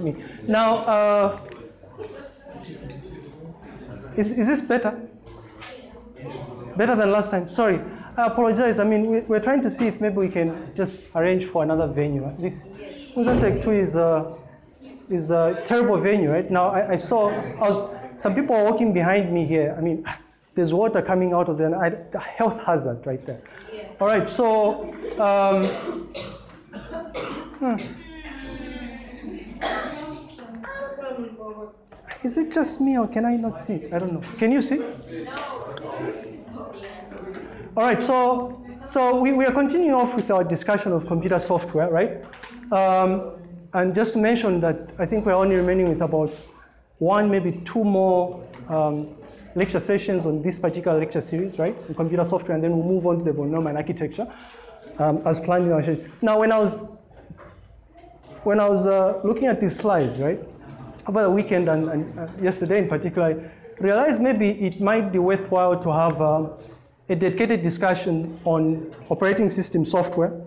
me. Now, uh, is, is this better? Better than last time? Sorry, I apologize. I mean, we, we're trying to see if maybe we can just arrange for another venue. This Unzasek 2 is a, is a terrible venue, right? Now, I, I saw, I was, some people are walking behind me here. I mean, there's water coming out of there, I, the health hazard right there. Yeah. All right, so, um, hmm. Is it just me or can I not see? I don't know. Can you see? All right, so, so we, we are continuing off with our discussion of computer software, right? Um, and just to mention that I think we're only remaining with about one, maybe two more um, lecture sessions on this particular lecture series, right? On computer software, and then we'll move on to the von Neumann architecture um, as planned in our. Now, when I was, when I was uh, looking at these slides, right? Over the weekend and, and uh, yesterday in particular, I realized maybe it might be worthwhile to have um, a dedicated discussion on operating system software,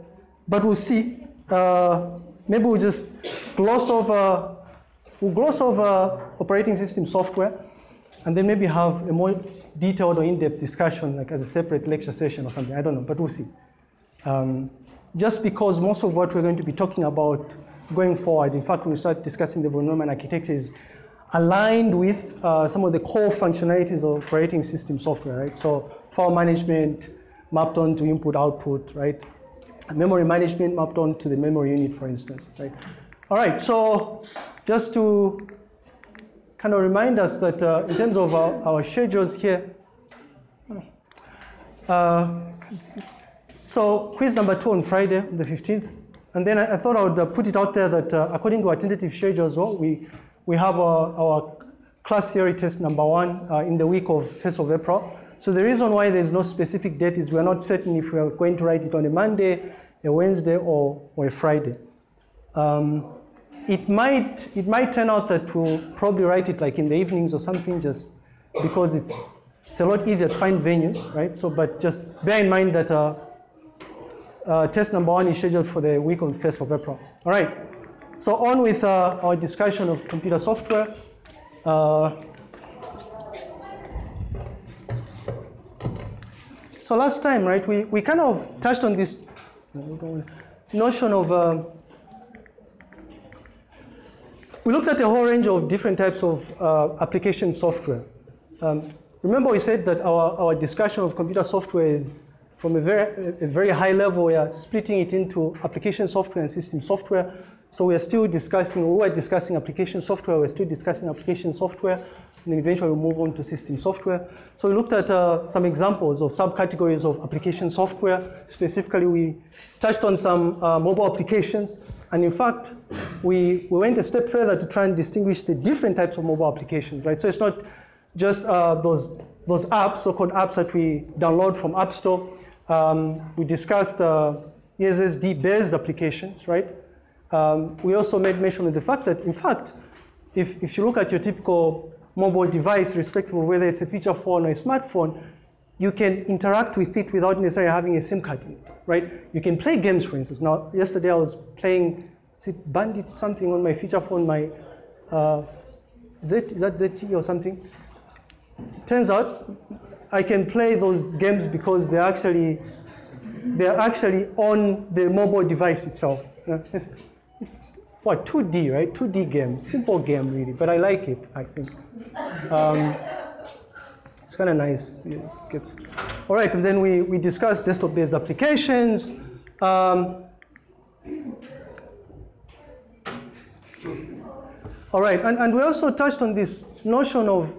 but we'll see. Uh, maybe we'll just gloss over, we'll gloss over operating system software, and then maybe have a more detailed or in-depth discussion, like as a separate lecture session or something. I don't know, but we'll see. Um, just because most of what we're going to be talking about going forward. In fact, when we start discussing the von Neumann architecture is aligned with uh, some of the core functionalities of operating system software, right? So file management mapped on to input output, right? Memory management mapped on to the memory unit, for instance, right? All right, so just to kind of remind us that uh, in terms of our, our schedules here, uh, so quiz number two on Friday, the 15th, and then I, I thought I would uh, put it out there that uh, according to our tentative schedule as well, we, we have our, our class theory test number one uh, in the week of 1st of April. So the reason why there's no specific date is we're not certain if we're going to write it on a Monday, a Wednesday, or, or a Friday. Um, it might, it might turn out that we'll probably write it like in the evenings or something just because it's, it's a lot easier to find venues, right? So, but just bear in mind that uh, uh, test number one is scheduled for the week on the 1st of April. All right, so on with uh, our discussion of computer software. Uh, so last time, right, we, we kind of touched on this notion of, uh, we looked at a whole range of different types of uh, application software. Um, remember we said that our, our discussion of computer software is from a very, a very high level, we are splitting it into application software and system software. So we are still discussing, we were discussing application software, we're still discussing application software, and then eventually we'll move on to system software. So we looked at uh, some examples of subcategories of application software. Specifically, we touched on some uh, mobile applications. And in fact, we, we went a step further to try and distinguish the different types of mobile applications, right? So it's not just uh, those, those apps, so-called apps that we download from App Store, um, we discussed uh, USSD-based applications, right? Um, we also made mention of the fact that, in fact, if, if you look at your typical mobile device, respective of whether it's a feature phone or a smartphone, you can interact with it without necessarily having a SIM card in it, right? You can play games, for instance. Now, yesterday I was playing, is it Bandit something on my feature phone, my, uh, Z, is that ZTE or something? It Turns out I can play those games because they're actually, they're actually on the mobile device itself. It's, it's what, 2D, right? 2D game, simple game really, but I like it, I think. Um, it's kind of nice. It gets, all right, and then we, we discussed desktop-based applications. Um, all right, and, and we also touched on this notion of,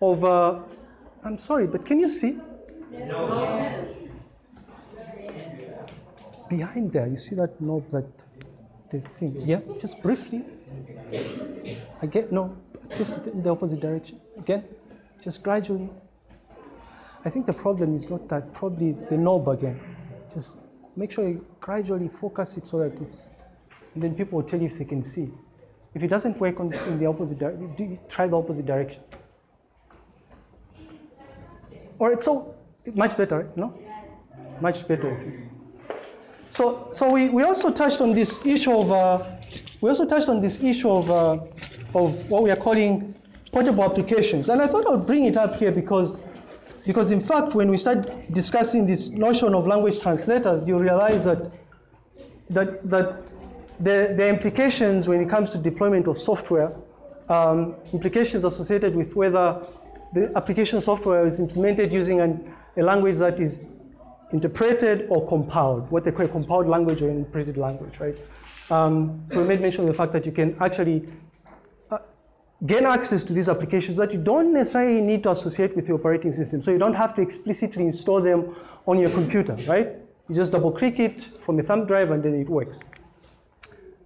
of uh, I'm sorry, but can you see? No. Behind there, you see that knob, that the thing? Yeah, just briefly. Again, no, twist it in the opposite direction. Again, just gradually. I think the problem is not that, probably the knob again. Just make sure you gradually focus it so that it's, and then people will tell you if they can see. If it doesn't work on, in the opposite direction, try the opposite direction. Or it's so much better, no? Much better. so, so we, we also touched on this issue of, uh, we also touched on this issue of, uh, of what we are calling portable applications. And I thought I would bring it up here because, because in fact, when we start discussing this notion of language translators, you realize that, that, that the, the implications when it comes to deployment of software, um, implications associated with whether the application software is implemented using an, a language that is interpreted or compiled, what they call a compiled language or interpreted language, right? Um, so we made mention of the fact that you can actually uh, gain access to these applications that you don't necessarily need to associate with your operating system. So you don't have to explicitly install them on your computer, right? You just double click it from a thumb drive and then it works,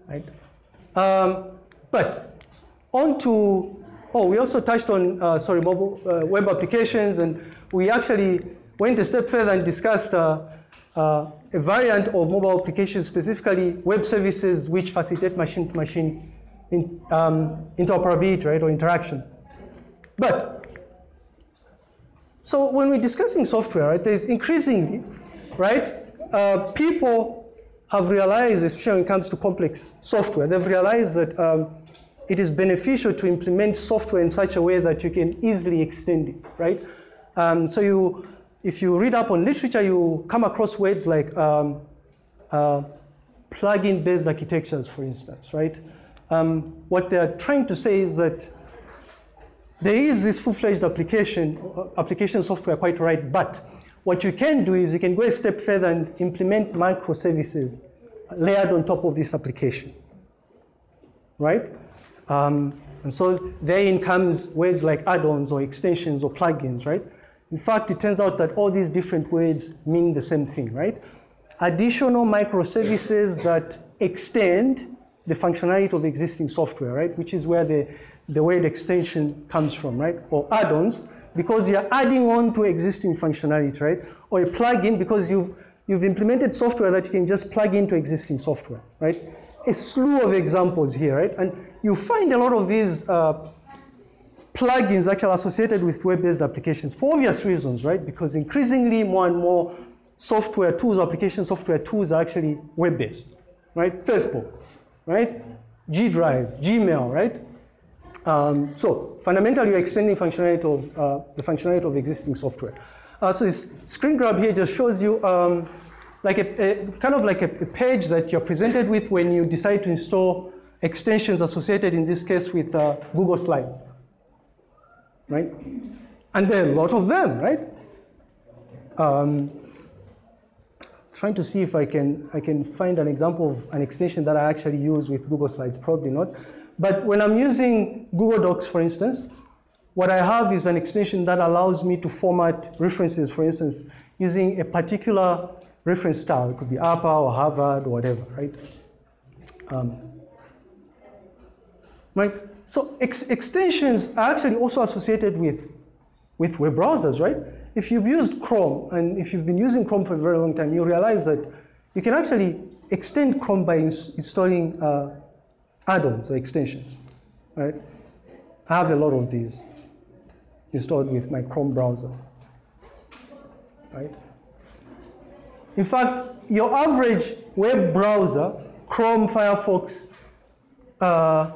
right? Um, but on to, oh, we also touched on, uh, sorry, mobile uh, web applications and we actually went a step further and discussed uh, uh, a variant of mobile applications, specifically web services which facilitate machine-to-machine in, um, interoperability, right, or interaction. But, so when we're discussing software, right, there's increasingly, right, uh, people have realized, especially when it comes to complex software, they've realized that um, it is beneficial to implement software in such a way that you can easily extend it, right? Um, so you, if you read up on literature, you come across words like um, uh, plugin based architectures, for instance, right? Um, what they're trying to say is that there is this full-fledged application, uh, application software quite right, but what you can do is you can go a step further and implement microservices layered on top of this application, right? Um, and so therein comes words like add-ons or extensions or plugins, right? In fact, it turns out that all these different words mean the same thing, right? Additional microservices that extend the functionality of existing software, right? Which is where the, the word extension comes from, right? Or add-ons, because you're adding on to existing functionality, right? Or a plugin because you've, you've implemented software that you can just plug into existing software, right? A slew of examples here, right? And you find a lot of these uh, plugins actually associated with web-based applications for obvious reasons, right? Because increasingly more and more software tools, application software tools are actually web-based, right? Facebook, right? G Drive, Gmail, right? Um, so fundamentally, you're extending functionality of uh, the functionality of existing software. Uh, so this screen grab here just shows you um, like a, a, kind of like a, a, page that you're presented with when you decide to install extensions associated in this case with uh, Google Slides right? And there are a lot of them, right? Um, trying to see if I can, I can find an example of an extension that I actually use with Google Slides, probably not. But when I'm using Google Docs, for instance, what I have is an extension that allows me to format references, for instance, using a particular reference style. It could be APA or Harvard or whatever, right? Um, right? So ex extensions are actually also associated with, with web browsers, right? If you've used Chrome, and if you've been using Chrome for a very long time, you realize that you can actually extend Chrome by ins installing uh, add-ons or extensions, right? I have a lot of these installed with my Chrome browser, right? In fact, your average web browser, Chrome, Firefox, uh,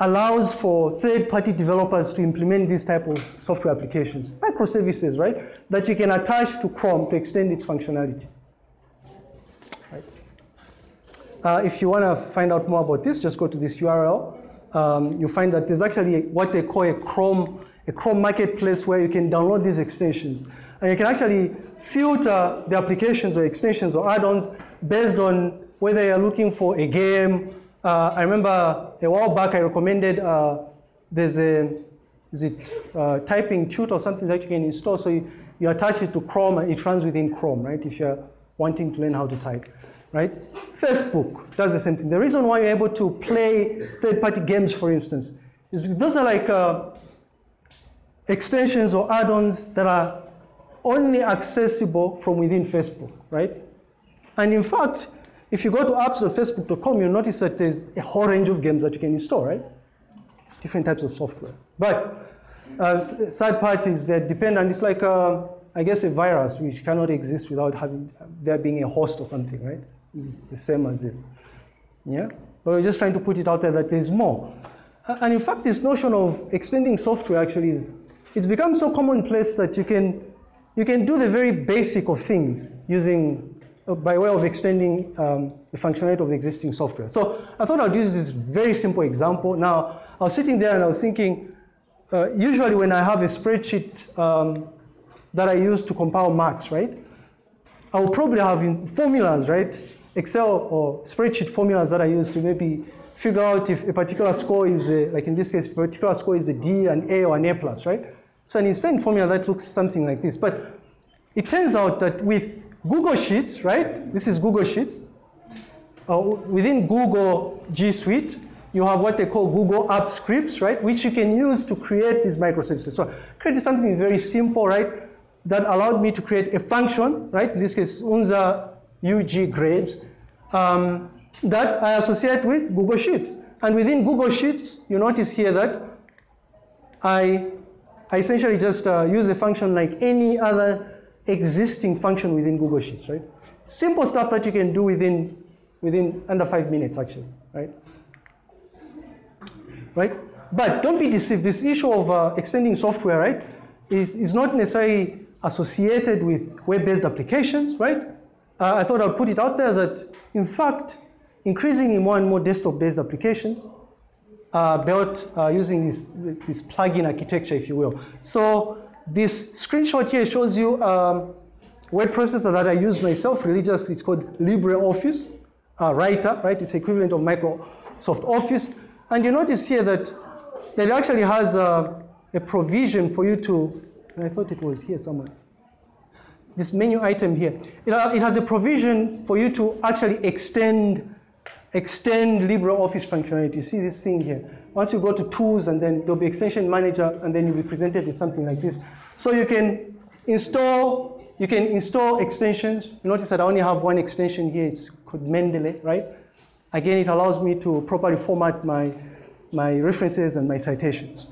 allows for third-party developers to implement these type of software applications, microservices, right, that you can attach to Chrome to extend its functionality. Right. Uh, if you want to find out more about this, just go to this URL. Um, you'll find that there's actually what they call a Chrome, a Chrome marketplace where you can download these extensions. And you can actually filter the applications or extensions or add-ons based on whether you're looking for a game, uh, I remember a while back I recommended uh, there's a is it uh, typing tut or something that you can install. So you, you attach it to Chrome and it runs within Chrome, right? If you're wanting to learn how to type, right? Facebook does the same thing. The reason why you're able to play third-party games, for instance, is because those are like uh, extensions or add-ons that are only accessible from within Facebook, right? And in fact, if you go to apps.facebook.com, you'll notice that there's a whole range of games that you can install, right? Different types of software. But as third parties, they're dependent. It's like, a, uh, I guess, a virus which cannot exist without having there being a host or something, right? It's the same as this. Yeah? But we're just trying to put it out there that there's more. And in fact, this notion of extending software actually is, it's become so commonplace that you can, you can do the very basic of things using, uh, by way of extending um, the functionality of existing software. So I thought I'd use this very simple example. Now, I was sitting there and I was thinking, uh, usually when I have a spreadsheet um, that I use to compile maths, right? I will probably have formulas, right? Excel or spreadsheet formulas that I use to maybe figure out if a particular score is, a, like in this case, a particular score is a D, an A, or an A plus, right? So an insane formula that looks something like this. But it turns out that with Google Sheets, right? This is Google Sheets. Uh, within Google G Suite, you have what they call Google App Scripts, right? Which you can use to create these microservices. So create something very simple, right? That allowed me to create a function, right? In this case, unza UG grades, um, that I associate with Google Sheets. And within Google Sheets, you notice here that I, I essentially just uh, use a function like any other existing function within Google Sheets, right? Simple stuff that you can do within, within under five minutes, actually, right? right? But don't be deceived. This issue of uh, extending software, right, is, is not necessarily associated with web-based applications, right? Uh, I thought I'd put it out there that, in fact, increasingly more and more desktop-based applications are built uh, using this, this plugin architecture, if you will. So this screenshot here shows you um, word processor that I use myself religiously. It's called LibreOffice uh, Writer, right? It's equivalent of Microsoft Office. And you notice here that, that it actually has a, a provision for you to, I thought it was here somewhere, this menu item here. It, uh, it has a provision for you to actually extend extend LibreOffice functionality. You see this thing here. Once you go to tools and then there'll be extension manager and then you'll be presented with something like this. So you can install, you can install extensions. You notice that I only have one extension here. It's called Mendeley, right? Again, it allows me to properly format my, my references and my citations,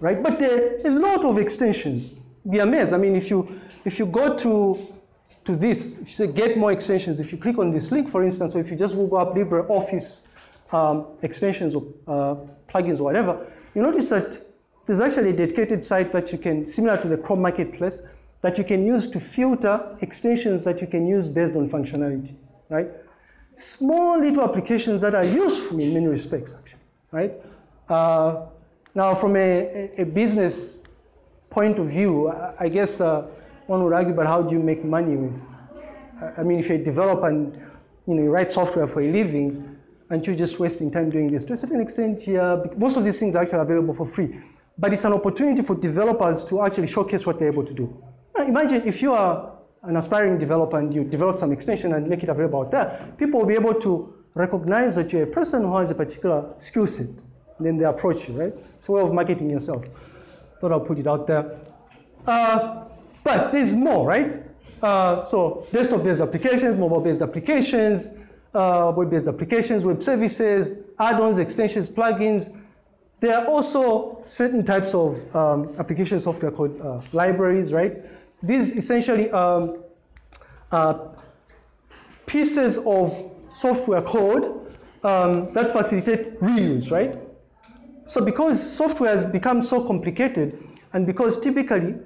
right? But there are a lot of extensions. Be amazed. I mean, if you, if you go to, to this, if you say get more extensions, if you click on this link, for instance, or if you just Google up LibreOffice um, extensions or uh, plugins or whatever, you notice that there's actually a dedicated site that you can, similar to the Chrome Marketplace, that you can use to filter extensions that you can use based on functionality, right? small little applications that are useful in many respects, actually, right? Uh, now, from a, a, business point of view, I, guess uh, one would argue about how do you make money with, I mean, if you develop and you know, you write software for a living, and you're just wasting time doing this. To a certain extent, yeah, most of these things are actually available for free. But it's an opportunity for developers to actually showcase what they're able to do. Now, imagine if you are an aspiring developer and you develop some extension and make it available out there, people will be able to recognize that you're a person who has a particular skill set. Then they approach you, right? It's a way of marketing yourself. Thought I'll put it out there. Uh, but there's more, right? Uh, so desktop-based applications, mobile-based applications, uh, web-based applications, web services, add-ons, extensions, plugins. There are also certain types of um, application software called uh, libraries, right? These essentially um, pieces of software code um, that facilitate reuse, right? So because software has become so complicated, and because typically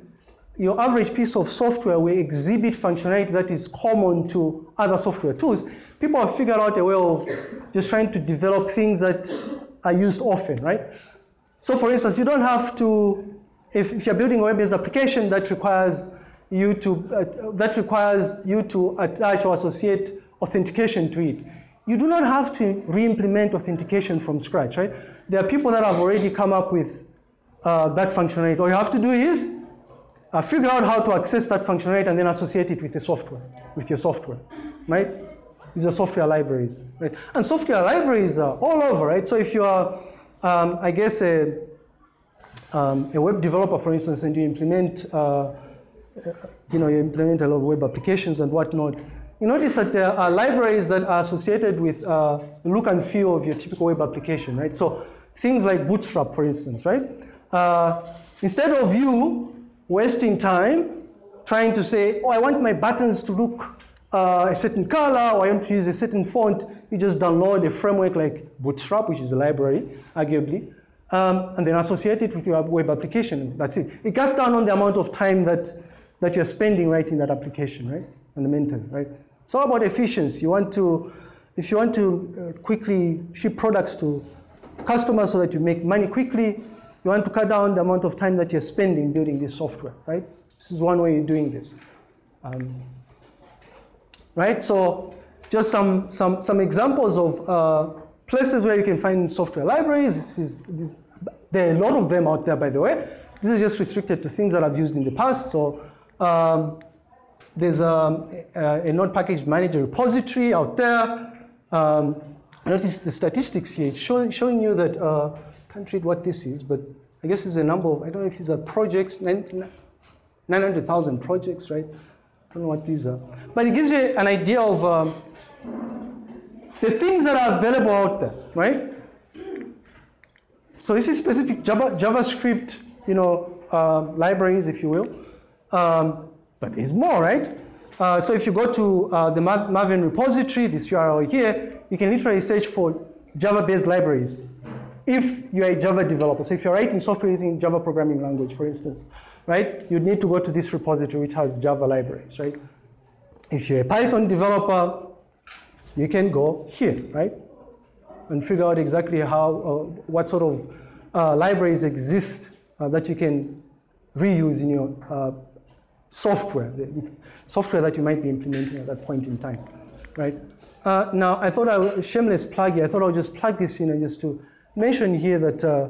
your average piece of software will exhibit functionality that is common to other software tools, people have figured out a way of just trying to develop things that are used often, right? So for instance, you don't have to, if, if you're building a web-based application that requires you to, uh, that requires you to attach or associate authentication to it. You do not have to re-implement authentication from scratch, right? There are people that have already come up with uh, that functionality. All you have to do is uh, figure out how to access that functionality and then associate it with the software, with your software, right? These are software libraries, right? And software libraries are all over, right? So if you are, um, I guess, a, um, a web developer, for instance, and you implement uh, you know, you implement a lot of web applications and whatnot, you notice that there are libraries that are associated with uh, the look and feel of your typical web application, right? So things like Bootstrap, for instance, right? Uh, instead of you wasting time trying to say, oh, I want my buttons to look uh, a certain color or I want to use a certain font, you just download a framework like Bootstrap, which is a library, arguably, um, and then associate it with your web application. That's it. It cuts down on the amount of time that, that you're spending writing that application, right? Fundamentally, right? All about efficiency. You want to, if you want to uh, quickly ship products to customers so that you make money quickly, you want to cut down the amount of time that you're spending building this software, right? This is one way of doing this. Um, right? So just some, some, some examples of uh, places where you can find software libraries. This is, this, there are a lot of them out there, by the way. This is just restricted to things that I've used in the past. So um, there's a, a, a node package manager repository out there. Um, notice the statistics here. It's showing, showing you that, uh, can't read what this is, but I guess it's a number of, I don't know if these are projects, 900,000 projects, right? I don't know what these are. But it gives you an idea of um, the things that are available out there, right? So this is specific Java, JavaScript, you know, uh, libraries, if you will. Um, but there's more, right? Uh, so if you go to uh, the Maven repository, this URL here, you can literally search for Java-based libraries if you're a Java developer. So if you're writing software using Java programming language, for instance, right? You'd need to go to this repository which has Java libraries, right? If you're a Python developer, you can go here, right? And figure out exactly how, uh, what sort of uh, libraries exist uh, that you can reuse in your uh, software, the software that you might be implementing at that point in time, right? Uh, now, I thought I would, shameless plug here, I thought I would just plug this in and just to mention here that uh, uh,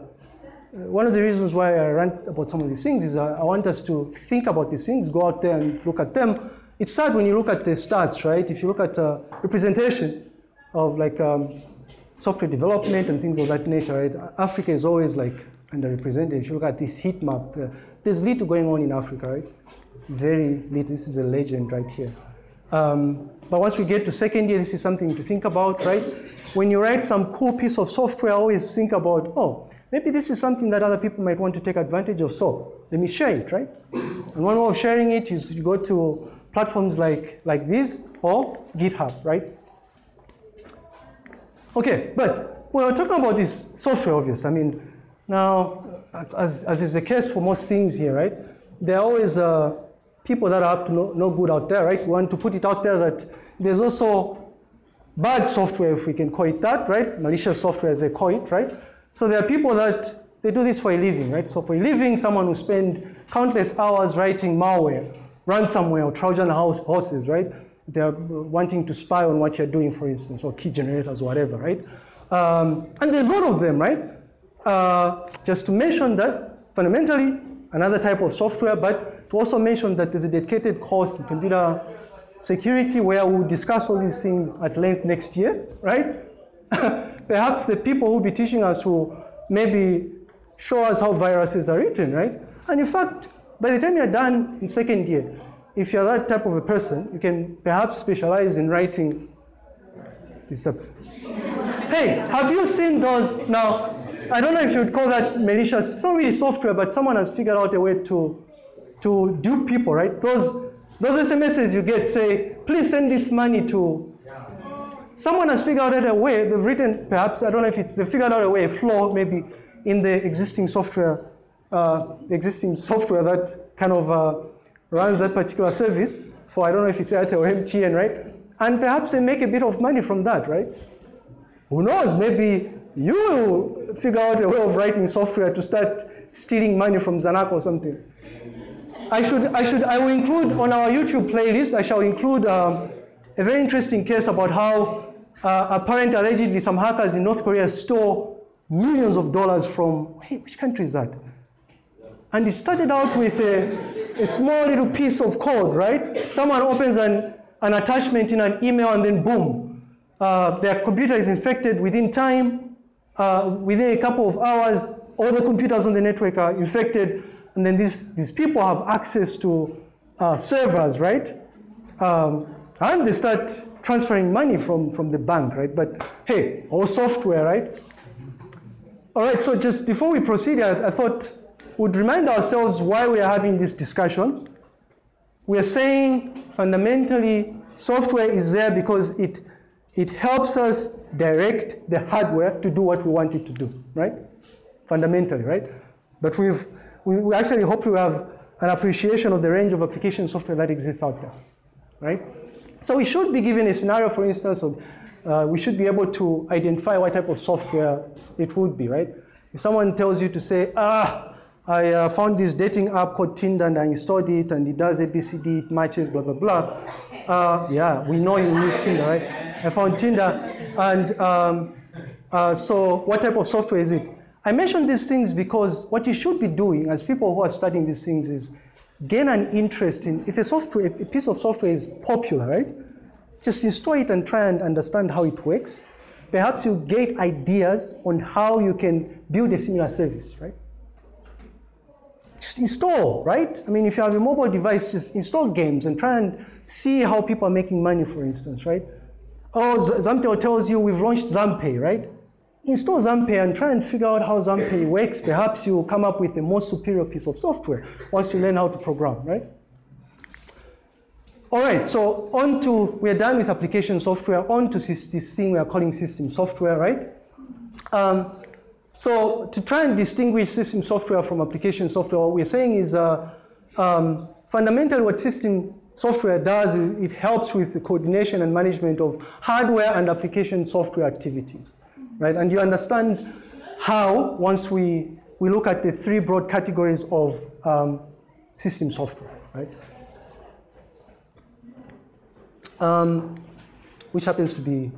one of the reasons why I rant about some of these things is I, I want us to think about these things, go out there and look at them. It's sad when you look at the stats, right? If you look at uh, representation of like um, software development and things of that nature, right? Africa is always like underrepresented. If you look at this heat map, uh, there's little going on in Africa, right? Very little. This is a legend right here. Um, but once we get to second year, this is something to think about, right? When you write some cool piece of software, always think about, oh, maybe this is something that other people might want to take advantage of. So let me share it, right? And one way of sharing it is you go to platforms like, like this or GitHub, right? Okay, but when we're talking about this software, obvious, I mean, now, as, as is the case for most things here, right? There are always uh, people that are up to no, no good out there, right? We want to put it out there that there's also bad software, if we can call it that, right? Malicious software, as they call it, right? So there are people that they do this for a living, right? So for a living, someone who spend countless hours writing malware, ransomware, or Trojan horses, right? They're wanting to spy on what you're doing, for instance, or key generators, or whatever, right? Um, and there's a lot of them, right? Uh, just to mention that fundamentally, another type of software, but to also mention that there's a dedicated course in computer security where we'll discuss all these things at length next year, right? Perhaps the people who will be teaching us will maybe show us how viruses are written, right? And in fact, by the time you're done in second year, if you're that type of a person, you can perhaps specialize in writing hey, have you seen those? Now, I don't know if you'd call that malicious. It's not really software, but someone has figured out a way to, to dupe people, right? Those, those SMSs you get say, please send this money to Someone has figured out a way, they've written, perhaps, I don't know if it's, they figured out a way, a flaw maybe in the existing software, uh, existing software that kind of uh, runs that particular service for, I don't know if it's Airtel or MTN, right? And perhaps they make a bit of money from that, right? Who knows, maybe you will figure out a way of writing software to start stealing money from Zanaco or something. I should, I should, I will include on our YouTube playlist, I shall include um, a very interesting case about how uh, parent allegedly, some hackers in North Korea stole millions of dollars from, hey, which country is that? And it started out with a, a small little piece of code, right? Someone opens an, an attachment in an email and then boom, uh, their computer is infected within time. Uh, within a couple of hours, all the computers on the network are infected. And then these, these people have access to uh, servers, right? Um, and they start transferring money from, from the bank, right? But hey, all software, right? All right, so just before we proceed, I, I thought we'd remind ourselves why we are having this discussion. We are saying fundamentally Software is there because it, it helps us direct the hardware to do what we want it to do, right? Fundamentally, right? But we've, we, we actually hope we have an appreciation of the range of application software that exists out there, right? So we should be given a scenario, for instance, of uh, we should be able to identify what type of software it would be, right? If someone tells you to say, ah, I uh, found this dating app called Tinder and I installed it and it does ABCD, it matches, blah, blah, blah. Uh, yeah, we know you use Tinder, right? I found Tinder and um, uh, so what type of software is it? I mention these things because what you should be doing as people who are studying these things is gain an interest in, if a software, a piece of software is popular, right? Just install it and try and understand how it works. Perhaps you get ideas on how you can build a similar service, right? Just install, right? I mean, if you have a mobile device, just install games and try and see how people are making money, for instance, right? Oh, Zamtel tells you we've launched Zampay, right? Install Zampay and try and figure out how Zampay works. Perhaps you will come up with a more superior piece of software once you learn how to program, right? All right, so on to, we're done with application software, on to this thing we are calling system software, right? Um, so to try and distinguish system software from application software, what we're saying is uh, um, fundamentally what system software does is it helps with the coordination and management of hardware and application software activities, right? And you understand how once we, we look at the three broad categories of um, system software, right? Um, which happens to be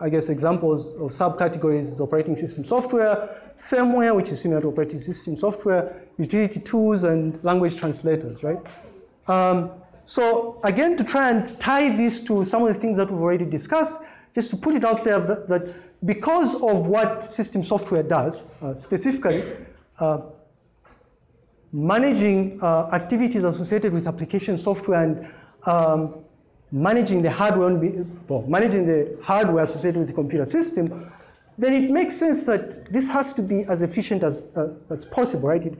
I guess, examples of subcategories operating system software, firmware, which is similar to operating system software, utility tools, and language translators, right? Um, so again, to try and tie this to some of the things that we've already discussed, just to put it out there that, that because of what system software does, uh, specifically, uh, managing uh, activities associated with application software and um, managing the hardware, well, managing the hardware associated with the computer system, then it makes sense that this has to be as efficient as, uh, as possible, right? It,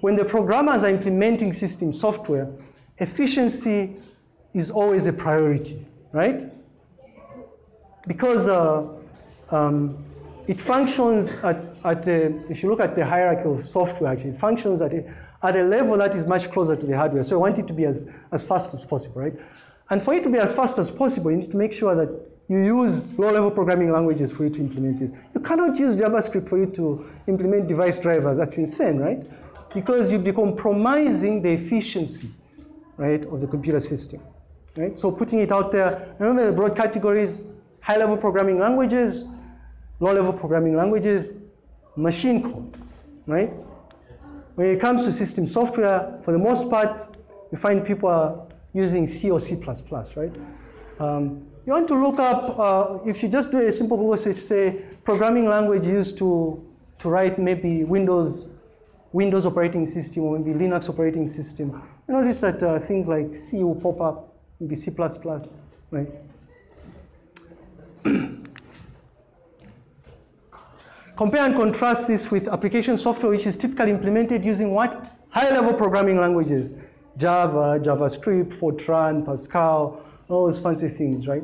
when the programmers are implementing system software, efficiency is always a priority, right? Because uh, um, it functions at, at a, if you look at the hierarchy of software, actually, it functions at a, at a level that is much closer to the hardware. So I want it to be as, as fast as possible, right? And for it to be as fast as possible, you need to make sure that you use low-level programming languages for you to implement this. You cannot use JavaScript for you to implement device drivers. That's insane, right? Because you'd be compromising the efficiency, right, of the computer system, right? So putting it out there, remember the broad categories, high-level programming languages, low-level programming languages, machine code, right? When it comes to system software, for the most part, you find people are using C or C++, right? Um, you want to look up, uh, if you just do a simple Google search, say, programming language used to, to write maybe Windows, Windows operating system or maybe Linux operating system, you notice that uh, things like C will pop up, maybe C++, right? Compare and contrast this with application software, which is typically implemented using what? High-level programming languages. Java, JavaScript, Fortran, Pascal, all those fancy things, right?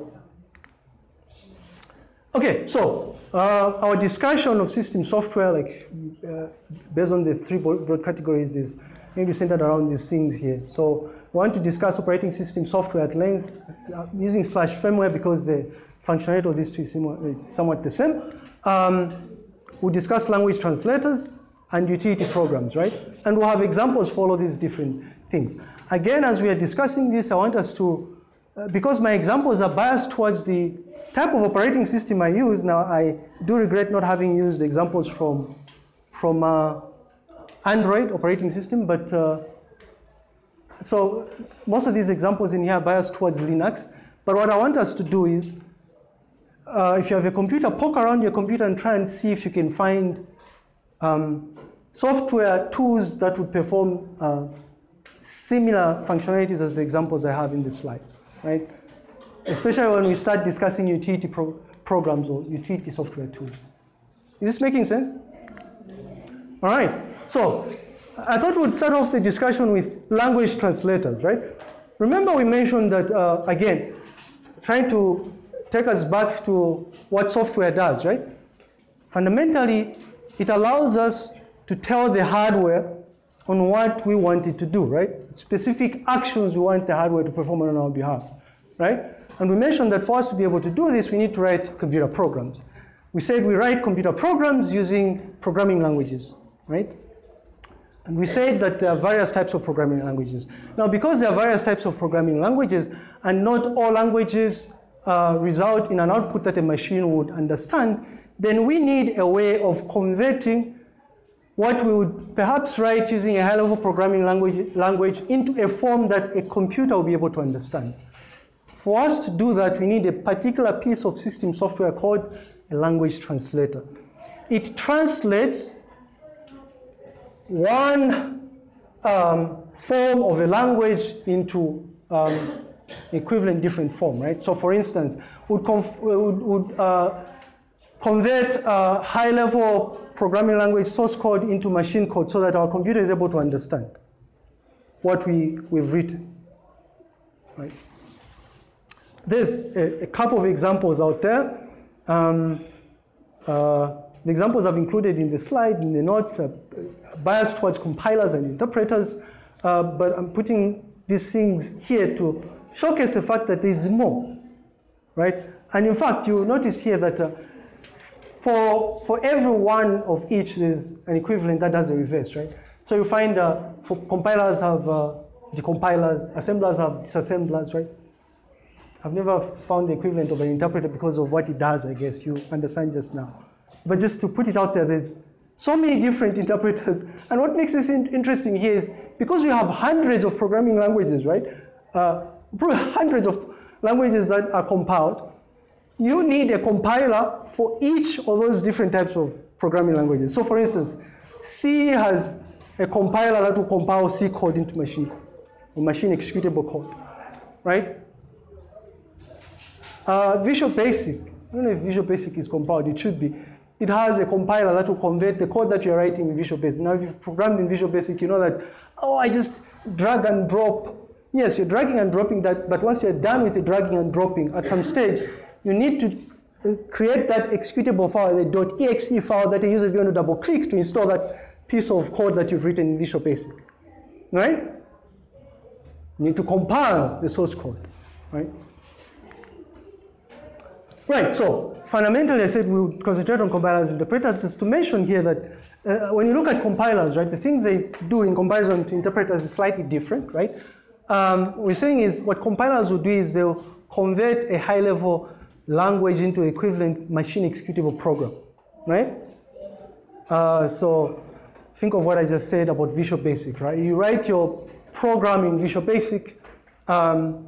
Okay, so uh, our discussion of system software, like uh, based on the three broad categories, is maybe centered around these things here. So we want to discuss operating system software at length uh, using slash firmware because the functionality of these two is somewhat the same. Um, we'll discuss language translators and utility programs, right? And we'll have examples for all these different things. Again, as we are discussing this, I want us to, uh, because my examples are biased towards the type of operating system I use, now I do regret not having used examples from, from uh, Android operating system, but uh, so most of these examples in here are biased towards Linux. But what I want us to do is, uh, if you have a computer, poke around your computer and try and see if you can find um, software tools that would perform uh, similar functionalities as the examples I have in the slides, right? Especially when we start discussing utility pro programs or utility software tools. Is this making sense? All right, so I thought we'd start off the discussion with language translators, right? Remember we mentioned that, uh, again, trying to take us back to what software does, right? Fundamentally, it allows us to tell the hardware on what we want it to do, right? Specific actions we want the hardware to perform on our behalf, right? And we mentioned that for us to be able to do this, we need to write computer programs. We said we write computer programs using programming languages, right? And we said that there are various types of programming languages. Now, because there are various types of programming languages, and not all languages uh, result in an output that a machine would understand, then we need a way of converting what we would perhaps write using a high-level programming language, language into a form that a computer will be able to understand. For us to do that, we need a particular piece of system software called a language translator. It translates one um, form of a language into um, equivalent different form, right? So for instance, would, would, would uh, convert a high-level programming language source code into machine code so that our computer is able to understand what we, we've written. Right? There's a, a couple of examples out there. Um, uh, the examples I've included in the slides, in the notes, uh, biased towards compilers and interpreters, uh, but I'm putting these things here to showcase the fact that there's more, right? And in fact, you notice here that uh, for, for every one of each, there's an equivalent that does the reverse, right? So you find uh, for compilers have uh, decompilers, assemblers have disassemblers, right? I've never found the equivalent of an interpreter because of what it does, I guess. You understand just now. But just to put it out there, there's so many different interpreters. And what makes this in interesting here is because we have hundreds of programming languages, right? Uh, hundreds of languages that are compiled, you need a compiler for each of those different types of programming languages. So for instance, C has a compiler that will compile C code into machine code, or machine executable code, right? Uh, Visual Basic, I don't know if Visual Basic is compiled, it should be. It has a compiler that will convert the code that you're writing in Visual Basic. Now, if you've programmed in Visual Basic, you know that, oh, I just drag and drop. Yes, you're dragging and dropping that, but once you're done with the dragging and dropping, at some stage, you need to uh, create that executable file, the .exe file that a user is going to double click to install that piece of code that you've written in Visual Basic, right? You need to compile the source code, right? Right, so fundamentally I said we'll concentrate on compilers and interpreters just to mention here that uh, when you look at compilers, right, the things they do in comparison to interpreters is slightly different, right? Um, we're saying is what compilers will do is they'll convert a high level language into equivalent machine executable program, right? Uh, so think of what I just said about Visual Basic, right? You write your program in Visual Basic. Um,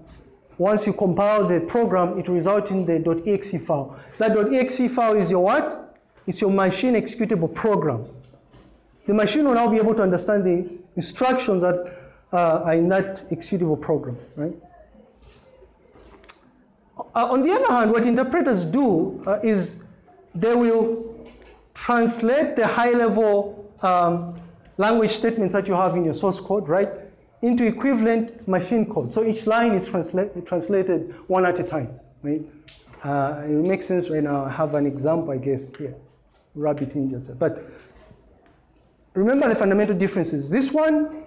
once you compile the program, it results in the .exe file. That .exe file is your what? It's your machine executable program. The machine will now be able to understand the instructions that in that executable program, right? Uh, on the other hand, what interpreters do uh, is they will translate the high-level um, language statements that you have in your source code, right, into equivalent machine code. So each line is transla translated one at a time, right? Uh, it makes sense right now. I have an example, I guess, here. Rabbit ninja. But remember the fundamental differences. This one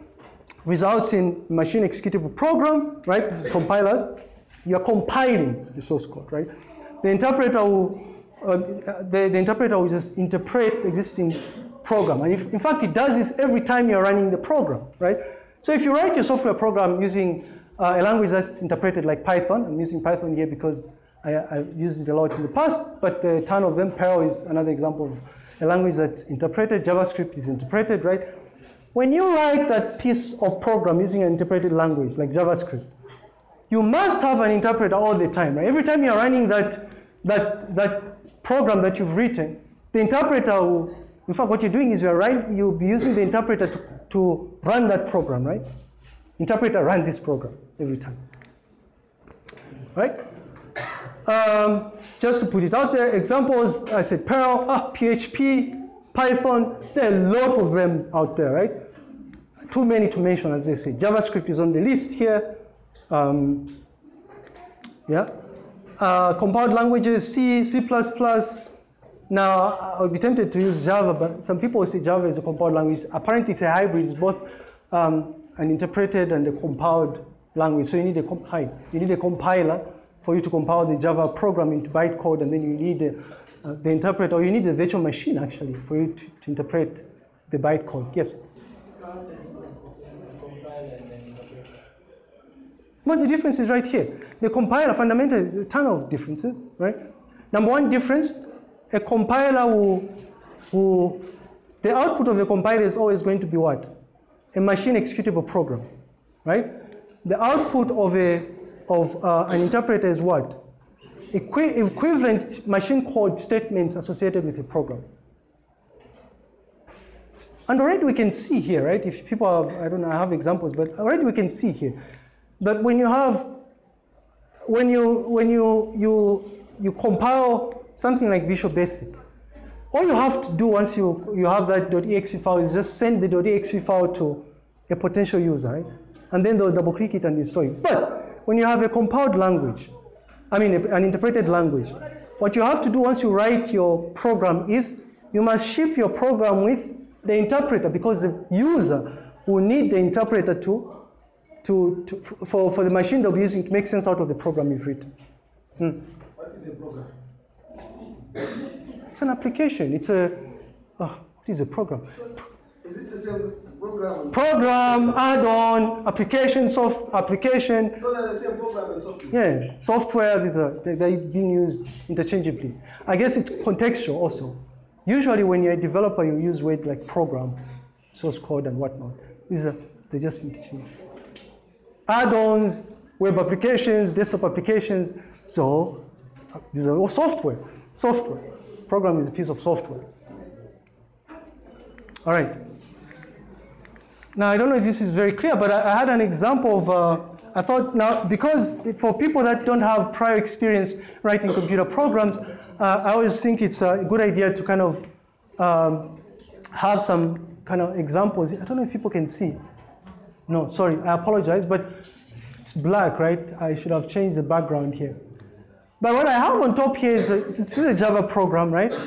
results in machine executable program, right? This is compilers you're compiling the source code, right? The interpreter will, uh, the, the interpreter will just interpret the existing program. And if, in fact, it does this every time you're running the program, right? So if you write your software program using uh, a language that's interpreted like Python, I'm using Python here because I, have used it a lot in the past, but a ton of them, Perl is another example of a language that's interpreted, JavaScript is interpreted, right? When you write that piece of program using an interpreted language like JavaScript, you must have an interpreter all the time. Right? Every time you're running that, that, that program that you've written, the interpreter will, in fact, what you're doing is you're you'll be using the interpreter to, to run that program, right? Interpreter run this program every time, right? Um, just to put it out there, examples, I said Perl, ah, PHP, Python, there are lots of them out there, right? Too many to mention, as they say. JavaScript is on the list here. Um, yeah. uh, compiled languages, C, C++. Now, I would be tempted to use Java, but some people say Java is a compiled language. Apparently, it's a hybrid. It's both um, an interpreted and a compiled language. So you need a hi, you need a compiler for you to compile the Java program into bytecode, and then you need a, uh, the interpreter, or you need a virtual machine actually for you to, to interpret the bytecode. Yes. Well, the difference is right here. The compiler, fundamentally, a ton of differences, right? Number one difference, a compiler will, will, the output of the compiler is always going to be what? A machine executable program, right? The output of, a, of uh, an interpreter is what? Equi equivalent machine code statements associated with a program. And already we can see here, right? If people have, I don't know, I have examples, but already we can see here that when you have, when you, when you, you, you compile something like Visual Basic, all you have to do once you, you have that .exe file is just send the .exe file to a potential user, right? And then they'll double click it and install it. But when you have a compiled language, I mean an interpreted language, what you have to do once you write your program is you must ship your program with the interpreter because the user will need the interpreter to to, to, for, for the machine they'll be using to make sense out of the program you've written. Hmm. What is a program? It's an application. It's a, oh, what is a program? Is it the same program? Program, add-on, application, soft application. So they're the same program and software? Yeah, software, these are, they're being used interchangeably. I guess it's contextual also. Usually when you're a developer, you use words like program, source code, and whatnot. These are, they're just interchange. add-ons, web applications, desktop applications. So these are all software. Software. Program is a piece of software. All right. Now, I don't know if this is very clear, but I, I had an example of, uh, I thought now, because for people that don't have prior experience writing computer programs, uh, I always think it's a good idea to kind of um, have some kind of examples. I don't know if people can see. No, sorry, I apologize, but it's black, right? I should have changed the background here. But what I have on top here is a, it's a Java program, right?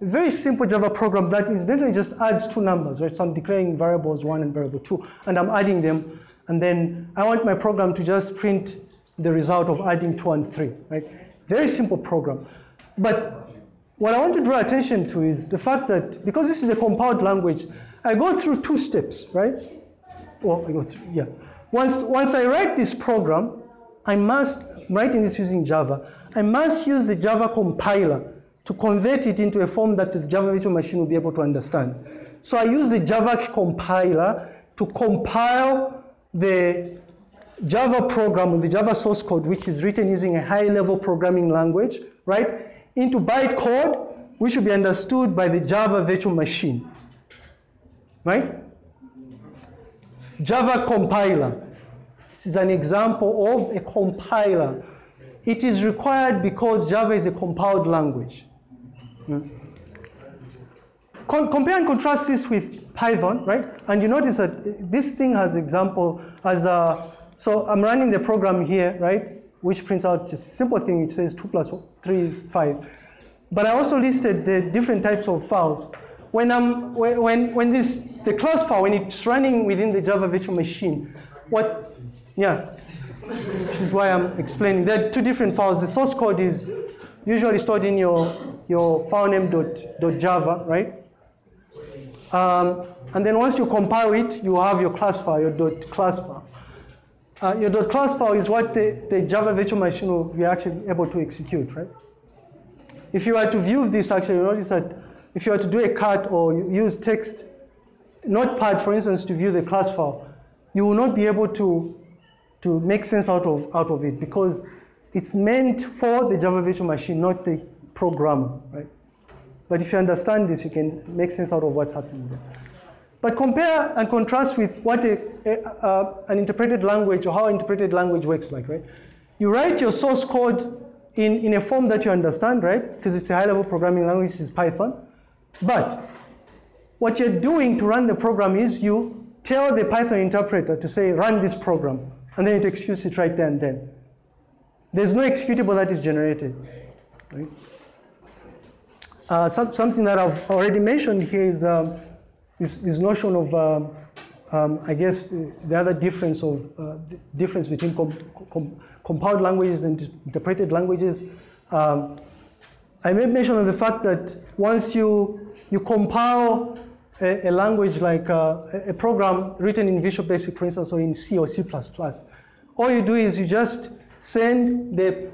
Very simple Java program that incidentally just adds two numbers, right? So I'm declaring variables one and variable two, and I'm adding them, and then I want my program to just print the result of adding two and three, right? Very simple program. But what I want to draw attention to is the fact that because this is a compiled language, I go through two steps, right? well, I go through, yeah. Once, once I write this program, I must, writing this using Java, I must use the Java compiler to convert it into a form that the Java virtual machine will be able to understand. So I use the Java compiler to compile the Java program with the Java source code, which is written using a high-level programming language, right, into bytecode, which should be understood by the Java virtual machine, right? Java compiler. This is an example of a compiler. It is required because Java is a compiled language. Hmm. compare and contrast this with Python, right? And you notice that this thing has example as a, so I'm running the program here, right? Which prints out just a simple thing. It says two plus three is five. But I also listed the different types of files when, I'm, when, when this, the class file, when it's running within the Java virtual machine, what, yeah, which is why I'm explaining. There are two different files. The source code is usually stored in your, your file name dot, dot Java, right? Um, and then once you compile it, you have your class file, your dot class file. Uh, your dot class file is what the, the Java virtual machine will be actually able to execute, right? If you were to view this, actually, you notice that if you are to do a cut or use text, notepad, for instance, to view the class file, you will not be able to, to make sense out of, out of it because it's meant for the Java virtual machine, not the programmer, right? But if you understand this, you can make sense out of what's happening there. But compare and contrast with what a, a, uh, an interpreted language or how interpreted language works like, right? You write your source code in, in a form that you understand, right? Because it's a high-level programming language, it's Python. But what you're doing to run the program is you tell the Python interpreter to say, run this program, and then it executes it right there and then. there's no executable that is generated. Right? Uh, some, something that I've already mentioned here is um, this, this notion of, um, um, I guess, the other difference of uh, difference between com com compiled languages and interpreted languages. Um, I made mention of the fact that once you you compile a, a language like uh, a program written in Visual Basic, for instance, or in C or C++, all you do is you just send the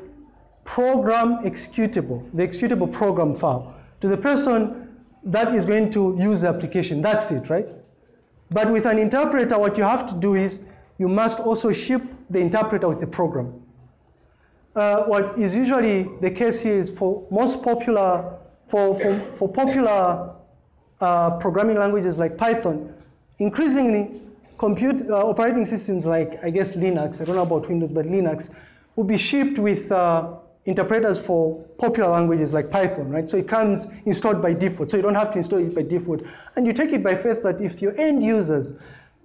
program executable, the executable program file, to the person that is going to use the application. That's it, right? But with an interpreter, what you have to do is you must also ship the interpreter with the program. Uh, what is usually the case here is for most popular, for, for, for popular uh, programming languages like Python, increasingly compute, uh, operating systems like, I guess, Linux, I don't know about Windows, but Linux, will be shipped with uh, interpreters for popular languages like Python, right? So it comes installed by default, so you don't have to install it by default. And you take it by faith that if your end users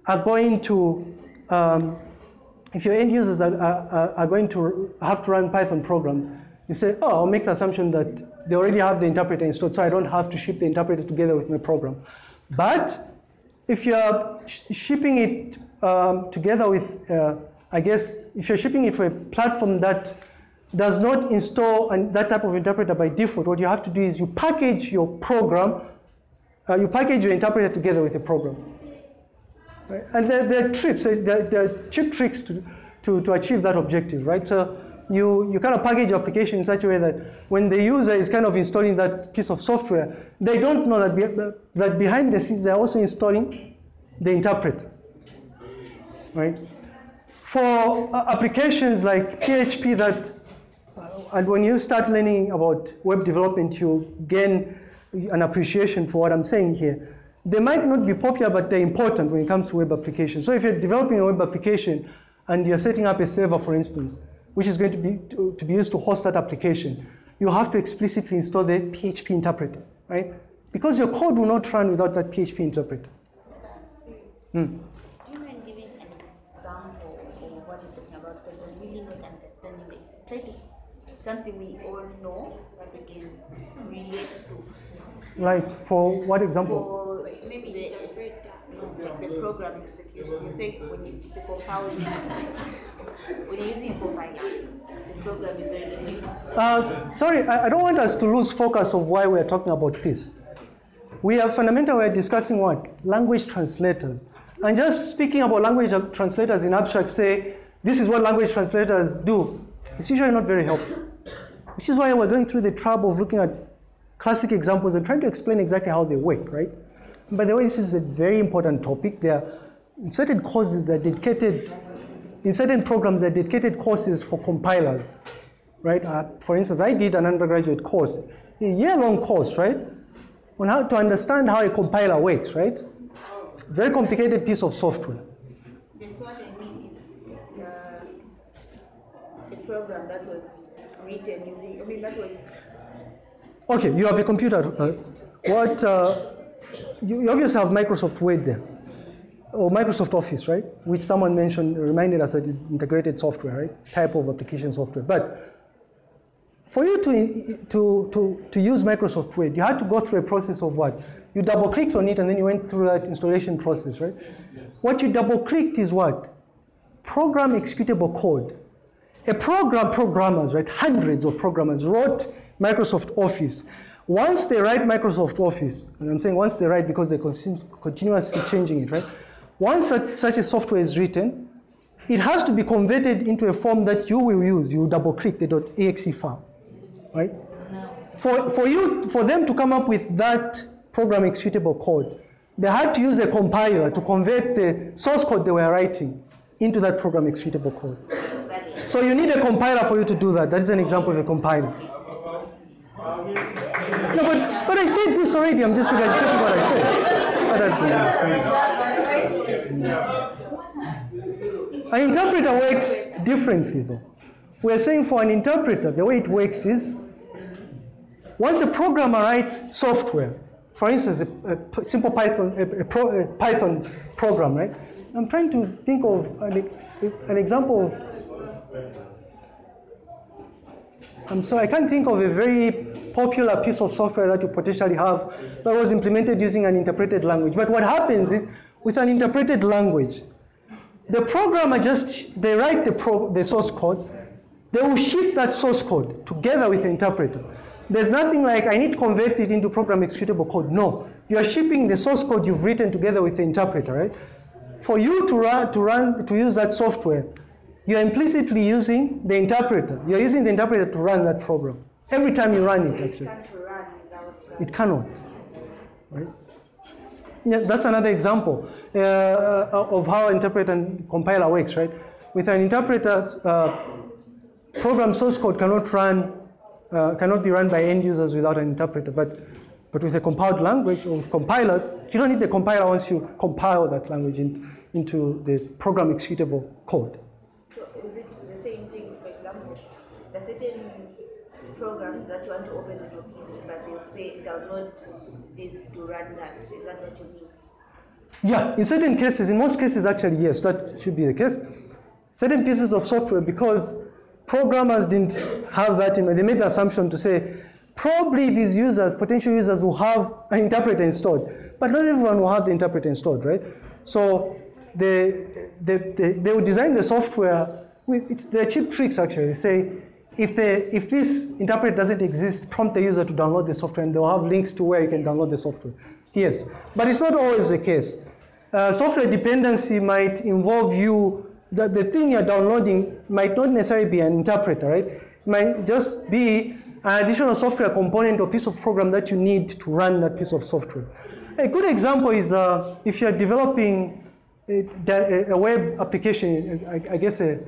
are going to, um, if your end users are, are, are, going to have to run Python program, you say, oh, I'll make the assumption that they already have the interpreter installed, so I don't have to ship the interpreter together with my program. But if you're sh shipping it um, together with, uh, I guess, if you're shipping it for a platform that does not install an, that type of interpreter by default, what you have to do is you package your program, uh, you package your interpreter together with a program. Right? And there, there, are tricks, there, there, are cheap tricks to, to, to achieve that objective, right? So you, you kind of package your application in such a way that when the user is kind of installing that piece of software, they don't know that, be, that behind the scenes they're also installing the interpreter, right? For uh, applications like PHP that and when you start learning about web development, you gain an appreciation for what I'm saying here. They might not be popular, but they're important when it comes to web applications. So if you're developing a web application and you're setting up a server, for instance, which is going to be, to, to be used to host that application, you have to explicitly install the PHP interpreter, right? Because your code will not run without that PHP interpreter. Hmm. Do you mind giving an example of what you're talking about? Because I'm really not understanding. Try to something we all know that we can relate to. Like for what example? For maybe the, like the program execution. You say when you say compiling, when you're using a compiler, the program is already. Uh, sorry, I, I don't want us to lose focus of why we're talking about this. We are fundamentally we're discussing what? Language translators. And just speaking about language translators in abstract, say, this is what language translators do. It's usually not very helpful. Which is why we're going through the trouble of looking at classic examples and trying to explain exactly how they work, right? And by the way, this is a very important topic. There are in certain courses that are dedicated, in certain programs that are dedicated courses for compilers, right? Uh, for instance, I did an undergraduate course, a year-long course, right? On how to understand how a compiler works, right? It's a very complicated piece of software. That's what I mean. It's the program that was written using, I mean, that was. Okay, you have a computer. Uh, what, uh, you, you obviously have Microsoft Word there, or Microsoft Office, right? Which someone mentioned, reminded us that is integrated software, right? Type of application software. But for you to, to, to, to use Microsoft Word, you had to go through a process of what? You double clicked on it and then you went through that installation process, right? What you double clicked is what? Program executable code. A program programmers, right, hundreds of programmers wrote Microsoft Office. Once they write Microsoft Office, and I'm saying once they write because they're continuously changing it, right? Once such, a software is written, it has to be converted into a form that you will use. You double click the .exe file, right? No. For, for, you, for them to come up with that program executable code, they had to use a compiler to convert the source code they were writing into that program executable code. So you need a compiler for you to do that. That is an example of a compiler. No, but, but I said this already. I'm just regurgitating what I said. I don't understand this. An interpreter works differently, though. We're saying for an interpreter, the way it works is once a programmer writes software, for instance, a, a simple Python, a, a, pro, a, Python program, right? I'm trying to think of an, an example of Um, I'm sorry, I can't think of a very popular piece of software that you potentially have that was implemented using an interpreted language. But what happens is, with an interpreted language, the programmer just, they write the, pro, the source code, they will ship that source code together with the interpreter. There's nothing like, I need to convert it into program executable code. No, you are shipping the source code you've written together with the interpreter, right? For you to run, to run, to use that software, you're implicitly using the interpreter. You're using the interpreter to run that program. Every time you run it, actually. Can't run without. uh, It cannot. Right? Yeah, that's another example uh, uh, of how interpreter and compiler works, right? With an interpreter, uh, program source code cannot run, uh, cannot be run by end users without an interpreter. But, but with a compiled language or with compilers, you don't need the compiler once you compile that language in, into the program executable code. So is it the same thing, for example, there are certain programs that you want to open on your PC, but they'll say download this to run that. Is that what you mean? Yeah, in certain cases, in most cases, actually, yes, that should be the case. Certain pieces of software, because programmers didn't have that in mind, they made the assumption to say, probably these users, potential users, will have an interpreter installed, but not everyone will have the interpreter installed, right? So they, they, they, they will design the software with, it's, they're cheap tricks actually. Say, if, they, if this interpreter doesn't exist, prompt the user to download the software and they'll have links to where you can download the software. Yes, but it's not always the case. Uh, software dependency might involve you, that the thing you're downloading might not necessarily be an interpreter, right? It might just be an additional software component or piece of program that you need to run that piece of software. A good example is uh, if you're developing a, web application, I, guess a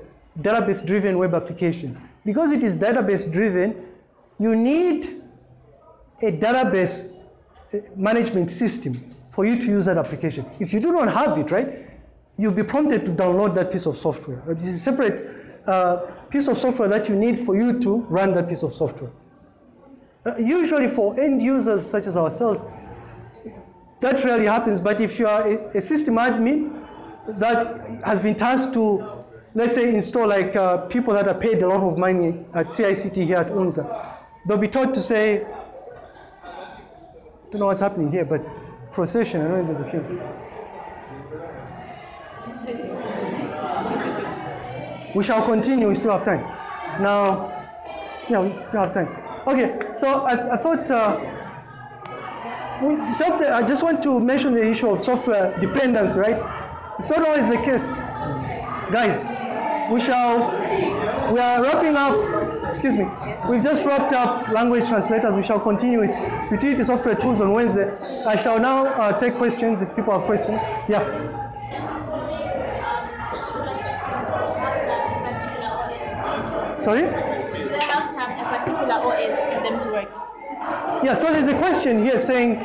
database-driven web application. Because it is database-driven, you need a database uh, management system for you to use that application. If you do not have it, right, you'll be prompted to download that piece of software. It is a separate uh, piece of software that you need for you to run that piece of software. Uh, usually for end users such as ourselves, that rarely happens, but if you are a, a system admin that has been tasked to, let's say, install like uh, people that are paid a lot of money at CICT here at UNZA, they'll be taught to say, don't know what's happening here, but procession, I know there's a few. We shall continue, we still have time. Now, yeah, we still have time. Okay, so I, I thought, uh, we, I just want to mention the issue of software dependence, right? It's not always the case. Guys, we shall, we are wrapping up, excuse me, we've just wrapped up language translators. We shall continue with utility software tools on Wednesday. I shall now uh, take questions if people have questions. Yeah. Sorry? Do they have to have a particular OS for them to work? Yeah, so there's a question here saying,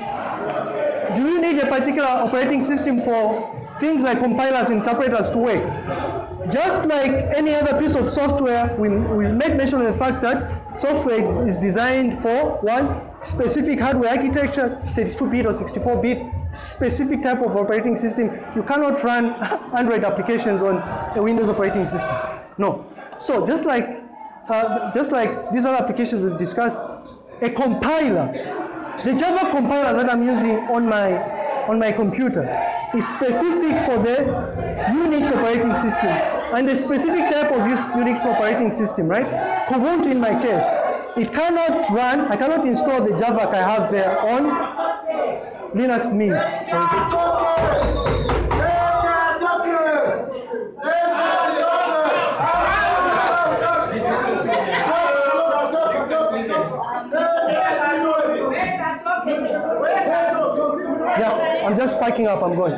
do you need a particular operating system for things like compilers, interpreters to work? Just like any other piece of software, we, we made mention of the fact that software is- is designed for one specific hardware architecture, 32-bit or 64-bit, specific type of operating system. You cannot run Android applications on a Windows operating system. No. So just like, uh, just like these other applications we've discussed, a compiler, the Java compiler that I'm using on my on my computer is specific for the Unix operating system and a specific type of Unix operating system, right? Kubuntu in my case, it cannot run, I cannot install the Java I have there on Linux Mint. So yeah, I'm just packing up, I'm going.